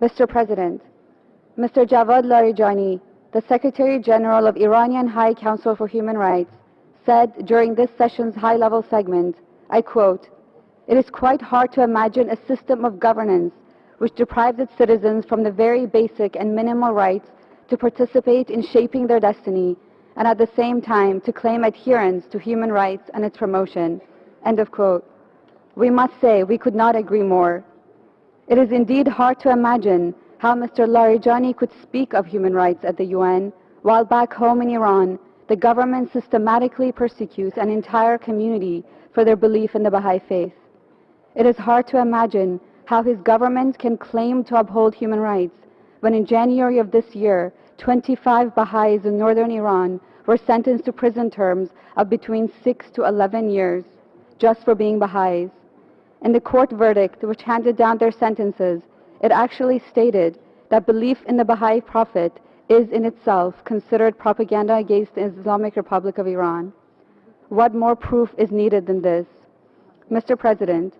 Mr. President, Mr. Javad Larijani, the Secretary General of Iranian High Council for Human Rights, said during this session's high-level segment, I quote, It is quite hard to imagine a system of governance which deprives its citizens from the very basic and minimal rights to participate in shaping their destiny and at the same time to claim adherence to human rights and its promotion. End of quote. We must say we could not agree more. It is indeed hard to imagine how Mr. Larijani could speak of human rights at the UN while back home in Iran, the government systematically persecutes an entire community for their belief in the Baha'i faith. It is hard to imagine how his government can claim to uphold human rights when in January of this year, 25 Baha'is in northern Iran were sentenced to prison terms of between 6 to 11 years just for being Baha'is. In the court verdict which handed down their sentences, it actually stated that belief in the Baha'i Prophet is in itself considered propaganda against the Islamic Republic of Iran. What more proof is needed than this? Mr. President,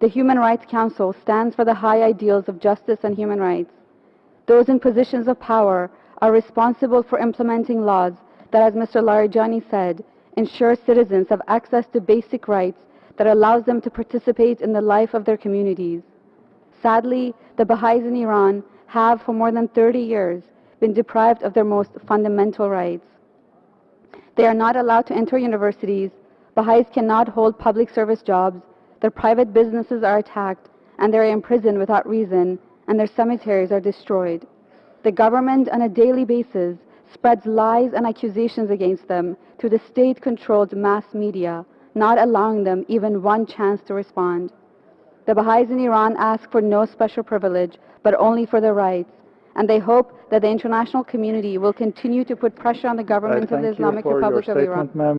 the Human Rights Council stands for the high ideals of justice and human rights. Those in positions of power are responsible for implementing laws that, as Mr. Larijani said, ensure citizens have access to basic rights that allows them to participate in the life of their communities. Sadly, the Baha'is in Iran have, for more than 30 years, been deprived of their most fundamental rights. They are not allowed to enter universities, Baha'is cannot hold public service jobs, their private businesses are attacked, and they are imprisoned without reason, and their cemeteries are destroyed. The government, on a daily basis, spreads lies and accusations against them through the state-controlled mass media, not allowing them even one chance to respond. The Baha'is in Iran ask for no special privilege, but only for their rights, and they hope that the international community will continue to put pressure on the government of the Islamic Republic of Iran.